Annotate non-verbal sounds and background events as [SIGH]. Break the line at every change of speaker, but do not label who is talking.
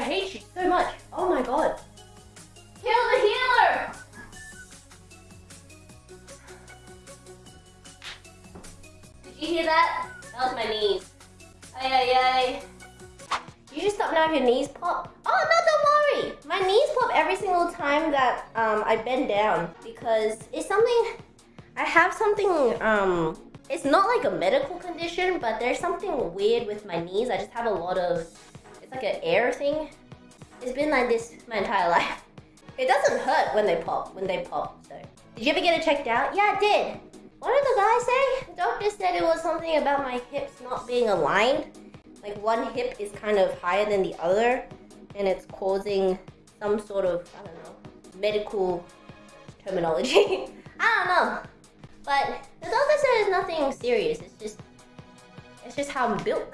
I hate you so much. Oh my god. Kill the healer! Did you hear that? That was my knees. Ay ay ay. You just stop now if your knees pop. Oh no, don't worry. My knees pop every single time that um, I bend down because it's something. I have something. Um, it's not like a medical condition, but there's something weird with my knees. I just have a lot of. It's like an air thing. It's been like this my entire life. It doesn't hurt when they pop. When they pop. So, did you ever get it checked out? Yeah, I did. What did the guy say? The doctor said it was something about my hips not being aligned. Like one hip is kind of higher than the other, and it's causing some sort of I don't know medical terminology. [LAUGHS] I don't know, but the doctor said it's nothing serious. It's just it's just how I'm built.